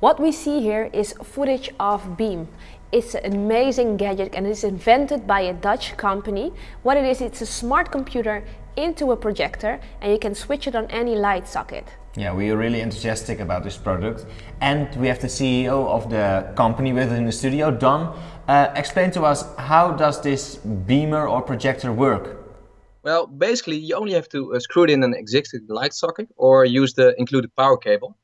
What we see here is footage of Beam. It's an amazing gadget and it's invented by a Dutch company. What it is, it's a smart computer into a projector and you can switch it on any light socket. Yeah, we are really enthusiastic about this product. And we have the CEO of the company within the studio, Don. Uh, explain to us, how does this beamer or projector work? Well, basically, you only have to uh, screw it in an existing light socket or use the included power cable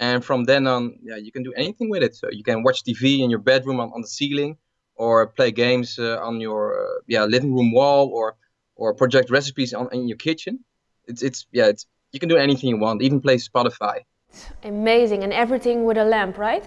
and from then on yeah you can do anything with it. So you can watch tv in your bedroom on, on the ceiling or play games uh, on your uh, yeah living room wall or or project recipes on in your kitchen. It's it's yeah it's you can do anything you want even play spotify. Amazing and everything with a lamp right?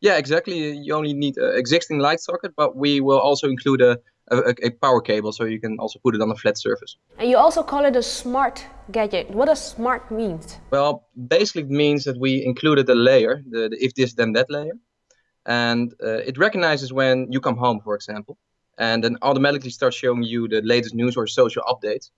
Yeah exactly. You only need an existing light socket but we will also include a a, a, power cable so you can also put it on a flat surface. And you also call it a smart gadget. What does smart mean? Well, basically it means that we included a layer, the, the if this then that layer. And uh, it recognizes when you come home, for example, and then automatically starts showing you the latest news or social updates.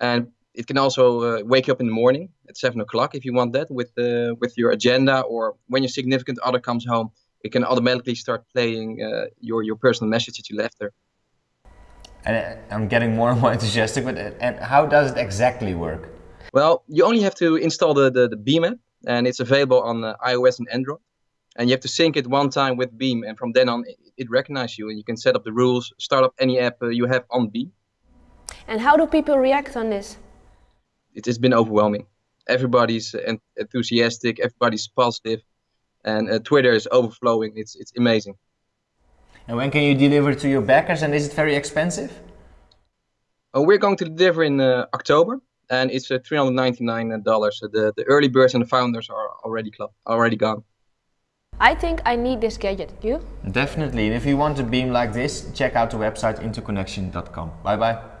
And it can also uh, wake you up in the morning at seven o'clock if you want that with uh, with your agenda or when your significant other comes home, it can automatically start playing uh, your your personal message that you left there and I'm getting more and more enthusiastic with it. And how does it exactly work? Well, you only have to install the, the, the Beam app, and it's available on uh, iOS and Android. And you have to sync it one time with Beam, and from then on, it, it recognizes you, and you can set up the rules, start up any app uh, you have on Beam. And how do people react on this? It has been overwhelming. Everybody's enthusiastic, everybody's positive, and uh, Twitter is overflowing. It's it's amazing. And when can you deliver to your backers and is it very expensive? Uh, we're going to deliver in uh, October and it's uh, $399. So the, the early birds and the founders are already, already gone. I think I need this gadget. You? Definitely. And if you want a beam like this, check out the website interconnection.com. Bye bye.